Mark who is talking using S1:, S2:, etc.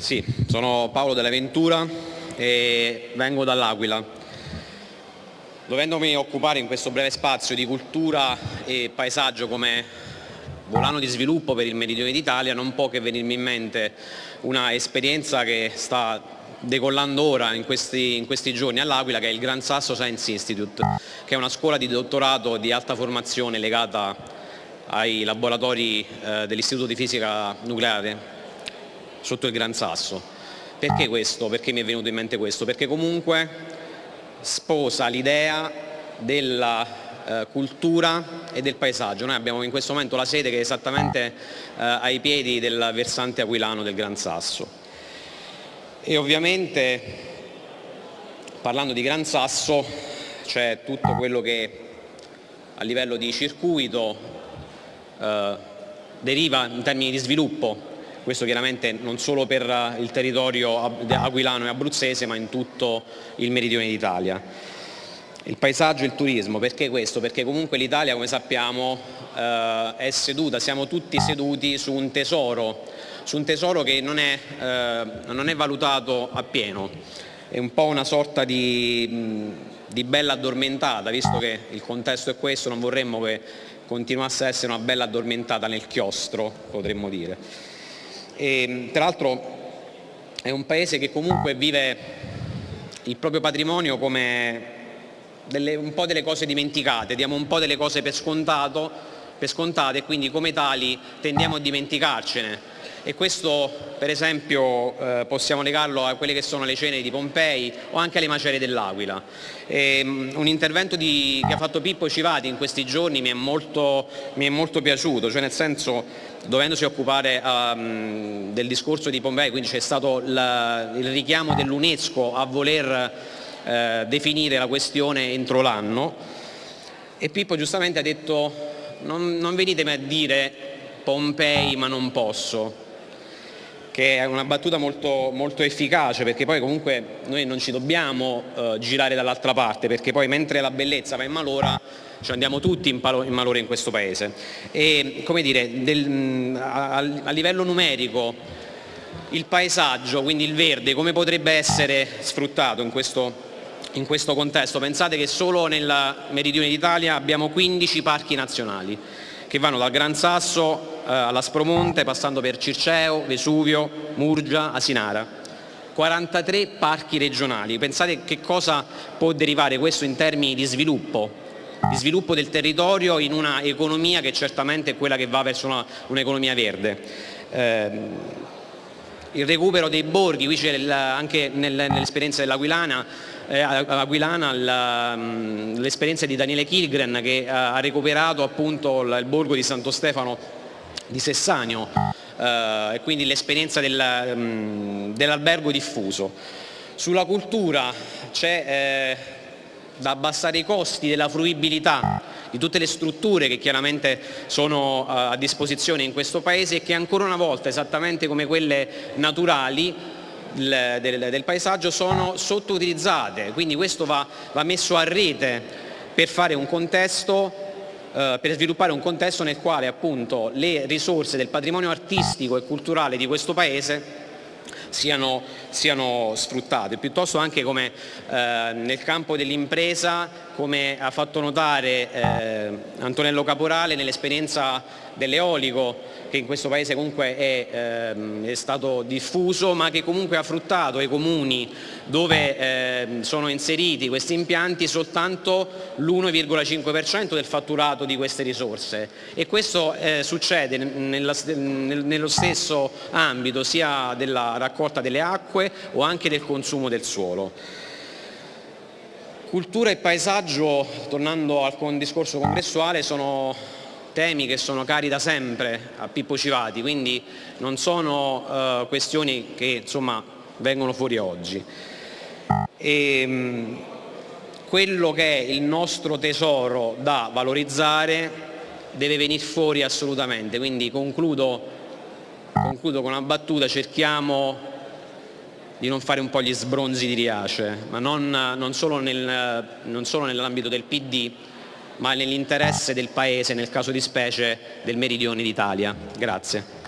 S1: Sì, sono Paolo della Ventura e vengo dall'Aquila. Dovendomi occupare in questo breve spazio di cultura e paesaggio come volano di sviluppo per il meridione d'Italia non può che venirmi in mente una esperienza che sta decollando ora in questi, in questi giorni all'Aquila che è il Gran Sasso Science Institute che è una scuola di dottorato di alta formazione legata ai laboratori eh, dell'Istituto di Fisica Nucleare sotto il Gran Sasso. Perché questo? Perché mi è venuto in mente questo? Perché comunque sposa l'idea della eh, cultura e del paesaggio. Noi abbiamo in questo momento la sede che è esattamente eh, ai piedi del versante aquilano del Gran Sasso. E ovviamente parlando di Gran Sasso c'è tutto quello che a livello di circuito eh, deriva in termini di sviluppo questo chiaramente non solo per eh, il territorio aquilano e abruzzese ma in tutto il meridione d'Italia. Il paesaggio e il turismo, perché questo? Perché comunque l'Italia come sappiamo eh, è seduta, siamo tutti seduti su un tesoro, su un tesoro che non è, eh, non è valutato appieno, è un po' una sorta di, di bella addormentata, visto che il contesto è questo, non vorremmo che continuasse a essere una bella addormentata nel chiostro, potremmo dire. E, tra l'altro è un paese che comunque vive il proprio patrimonio come delle, un po' delle cose dimenticate, diamo un po' delle cose per, scontato, per scontate e quindi come tali tendiamo a dimenticarcene e questo per esempio eh, possiamo legarlo a quelle che sono le cene di Pompei o anche alle macerie dell'Aquila. Um, un intervento di, che ha fatto Pippo Civati in questi giorni mi è molto, mi è molto piaciuto, cioè nel senso dovendosi occupare um, del discorso di Pompei, quindi c'è stato la, il richiamo dell'UNESCO a voler eh, definire la questione entro l'anno e Pippo giustamente ha detto non, non venitemi a dire Pompei ma non posso, che è una battuta molto, molto, efficace perché poi comunque noi non ci dobbiamo eh, girare dall'altra parte perché poi mentre la bellezza va in malora cioè andiamo tutti in, in malore in questo paese. E, come dire, del, a, a livello numerico il paesaggio, quindi il verde, come potrebbe essere sfruttato in questo, in questo contesto? Pensate che solo nel meridione d'Italia abbiamo 15 parchi nazionali che vanno dal Gran Sasso eh, all'Aspromonte passando per Circeo, Vesuvio, Murgia, Asinara. 43 parchi regionali, pensate che cosa può derivare questo in termini di sviluppo di sviluppo del territorio in una economia che certamente è quella che va verso un'economia verde. Eh, il recupero dei borghi, qui c'è anche nell'esperienza dell'Aquilana eh, mm, l'esperienza di Daniele Kilgren che ha recuperato appunto il borgo di Santo Stefano di Sessanio eh, e quindi l'esperienza mm, dell'albergo diffuso. Sulla cultura c'è eh, da abbassare i costi della fruibilità di tutte le strutture che chiaramente sono eh, a disposizione in questo Paese e che ancora una volta, esattamente come quelle naturali, del, del, del paesaggio sono sottoutilizzate, quindi questo va, va messo a rete per fare un contesto eh, per sviluppare un contesto nel quale appunto le risorse del patrimonio artistico e culturale di questo Paese siano, siano sfruttate, piuttosto anche come eh, nel campo dell'impresa, come ha fatto notare eh, Antonello Caporale nell'esperienza dell'eolico che in questo paese comunque è, ehm, è, stato diffuso ma che comunque ha fruttato ai comuni dove eh, sono inseriti questi impianti soltanto l'1,5% del fatturato di queste risorse e questo eh, succede nella, nel, nello stesso ambito sia della raccolta delle acque o anche del consumo del suolo. Cultura e paesaggio, tornando al discorso congressuale, sono temi che sono cari da sempre a Pippo Civati, quindi non sono uh, questioni che insomma, vengono fuori oggi. E, um, quello che è il nostro tesoro da valorizzare deve venire fuori assolutamente, quindi concludo, concludo con una battuta, cerchiamo di non fare un po' gli sbronzi di Riace, ma non, non solo, nel, solo nell'ambito del PD, ma nell'interesse del Paese, nel caso di specie del Meridione d'Italia. Grazie.